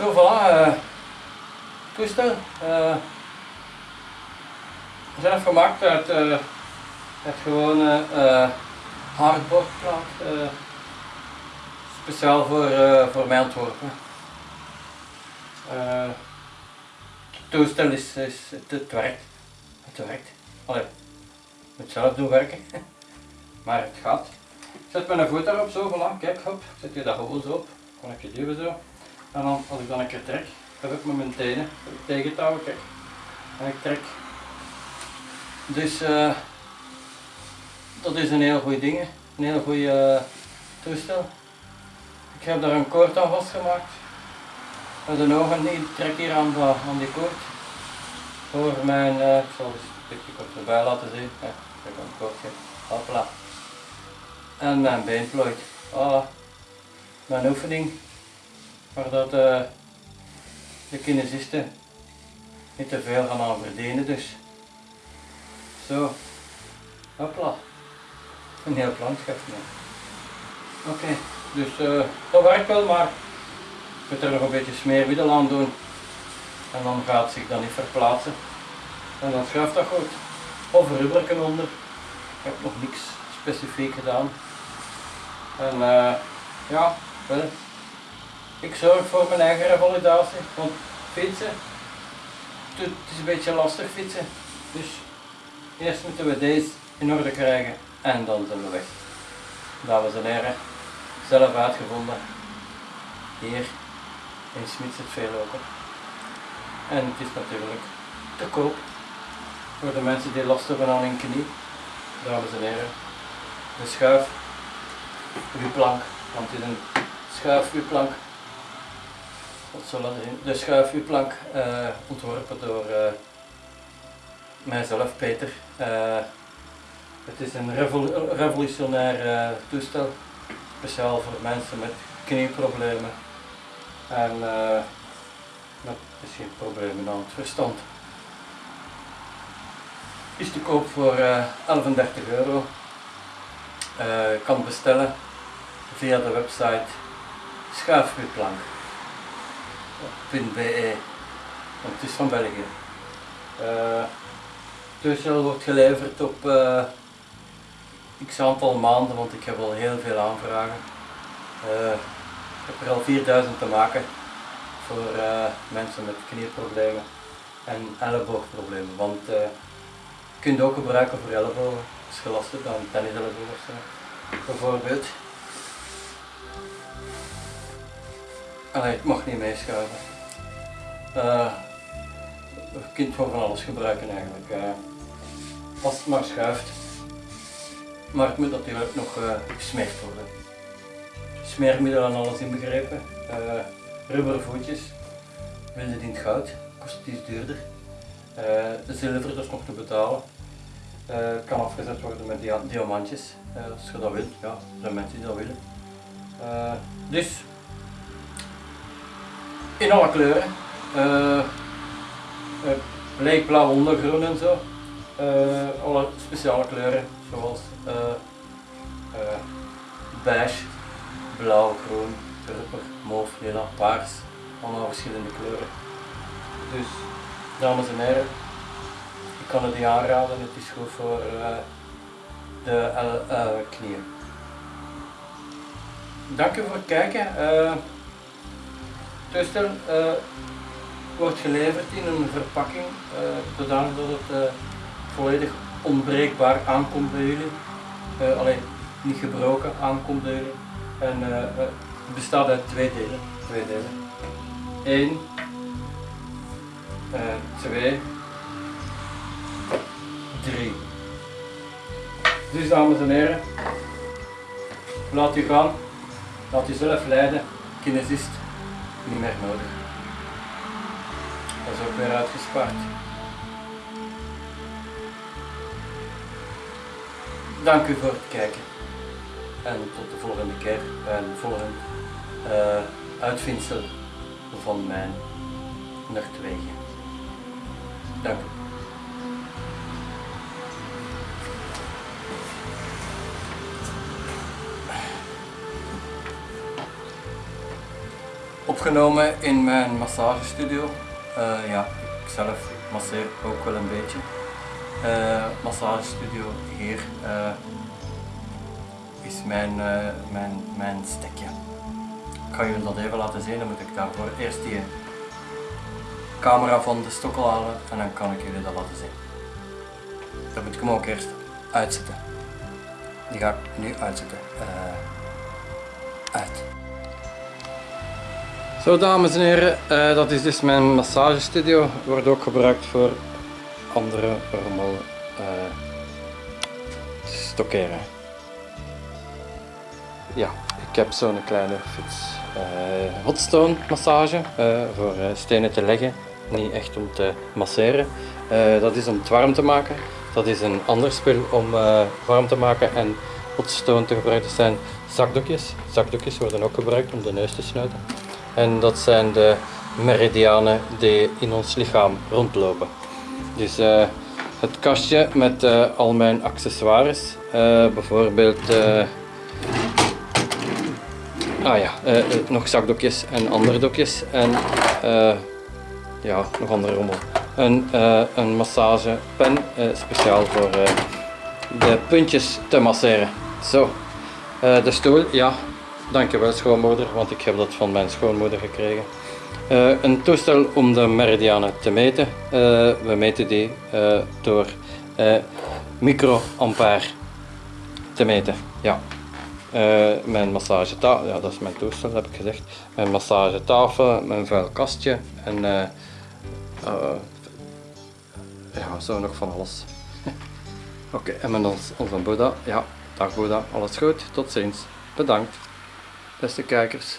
Zo, voilà. eh, toestel. eh zelf gemaakt uit, eh uit gewone hardboardplaat. eh, speciaal voor, voor mij ontworpen. Het toestel is, is het, het werkt. Het werkt. Allee, ik moet zelf doen werken. maar het gaat. Ik zet mijn voet daarop zo, voilà, kijk, hop, zet je dat gewoon zo op. Dan heb je duwen zo. En dan, als ik dan een keer trek, heb ik met mijn tenen te houden, kijk. En ik trek. Dus eh, dat is een heel goed ding, een heel goed eh, toestel. Ik heb daar een koord aan vastgemaakt. Met ogen niet, ik trek hier aan, aan die koord. Voor mijn, eh, ik zal eens een beetje kort erbij laten zien. Ja, ik heb een koordje. Hopla. En mijn beenplooit. Voilà. Mijn oefening. Waar dat eh, de kinesisten niet te veel gaan aan verdienen dus. Zo. Hopla. Een heel landschap. ja. Oké, dus eh, dat werkt wel, maar ik moet er nog een beetje smeermiddel aan doen. En dan gaat het zich dat niet verplaatsen. En dan schuift dat goed. Of rubberken onder. Ik heb nog niks specifiek gedaan. En eh, ja, wel. Ik zorg voor mijn eigen revalidatie. Want fietsen, het is een beetje lastig fietsen. Dus eerst moeten we deze in orde krijgen en dan zijn we weg. Dames en heren, zelf uitgevonden. Hier in Smits het Veelopen. En het is natuurlijk te koop voor de mensen die last hebben aan hun knie. Dames en heren, de schuif, plank, want het is een zal dat? De schuifwieplank eh ontworpen door eh, mijzelf, Peter. Eh, het is een revol- revolutionair toestel, speciaal voor mensen met knieproblemen en met misschien problemen aan het verstand. Is te koop voor eh 11,30 euro. Kan bestellen via de website schuifwieplank.be want het is van België. Eh, het toestel wordt geleverd op eh, x aantal maanden, want ik heb al heel veel aanvragen. Eh, ik heb er al 4000 te maken voor eh, mensen met knieproblemen en elleboogproblemen. Want eh, je kunt ook gebruiken voor ellebogen, als je last hebt aan tenniselleboog. Bijvoorbeeld. Allee, het mag niet meeschuiven. Eh, je kunt gewoon van alles gebruiken eigenlijk. eh, als het maar schuift. Maar het moet natuurlijk nog eh, gesmeerd worden. Smeermiddel en alles inbegrepen. eh rubberen voetjes. Wilde het het goud. Kost iets duurder. Eh, de zilver is nog te betalen. Eh, kan afgezet worden met dia diamantjes. eh, als je dat wilt. Ja, er zijn mensen die dat willen. Eh, dus in alle kleuren. Eh, bleekblauw ondergroen en zo. Eh, alle speciale kleuren zoals eh, beige, blauw, groen, purper, mauve, lila, paars. Allemaal verschillende kleuren. Dus, dames en heren, ik kan het niet aanraden. Het is goed voor de knieën. Dank u voor het kijken. Het toestel eh, wordt geleverd in een verpakking, eh zodanig dat het eh, volledig onbreekbaar aankomt bij jullie. Alleen niet gebroken aankomt bij jullie. En het bestaat uit twee delen. Twee delen. Eén, twee, drie. Dus dames en heren, laat u gaan, laat u zelf leiden, kinesist, niet meer nodig. Dat is ook weer uitgespaard. Dank u voor het kijken. En tot de volgende keer bij een volgend eh, uitvindsel van mijn nachtwegen. Dank u. opgenomen in mijn massagestudio. Uh, ja, ik zelf masseer ook wel een beetje. Uh, massagestudio hier uh, is mijn, mijn, mijn stekje. Ik ga jullie dat even laten zien, dan moet ik daarvoor eerst die camera van de stokkel halen en dan kan ik jullie dat laten zien. Dan moet ik hem ook eerst uitzetten. Die ga ik nu uitzetten. uit. Zo dames en heren, uh, dat is dus mijn massagestudio. Wordt ook gebruikt voor andere rommel uh, stockeren. Ja, ik heb zo'n kleine fiets. Uh, hotstone massage voor stenen te leggen, niet echt om te masseren. dat is om het warm te maken. Dat is een ander spul om warm te maken en hotstone te gebruiken. Zijn zakdoekjes. Zakdoekjes worden ook gebruikt om de neus te sluiten. En dat zijn de meridianen die in ons lichaam rondlopen. Dus uh, het kastje met uh, al mijn accessoires, uh, bijvoorbeeld ah ja, nog zakdokjes en andere dokjes en ja, nog andere rommel. Een, een massagepen speciaal voor de puntjes te masseren. Zo, de stoel, ja, Dankjewel schoonmoeder, want ik heb dat van mijn schoonmoeder gekregen. Uh, een toestel om de meridianen te meten. Uh, we meten die uh, door microampère te meten. Ja. mijn massagetafel, ja dat is mijn toestel heb ik gezegd. Mijn massagetafel, mijn vuil kastje en ja, zo nog van alles. Oké, en met ons, onze Boeddha. Ja, dag Boeddha, alles goed, tot ziens. Bedankt beste kijkers.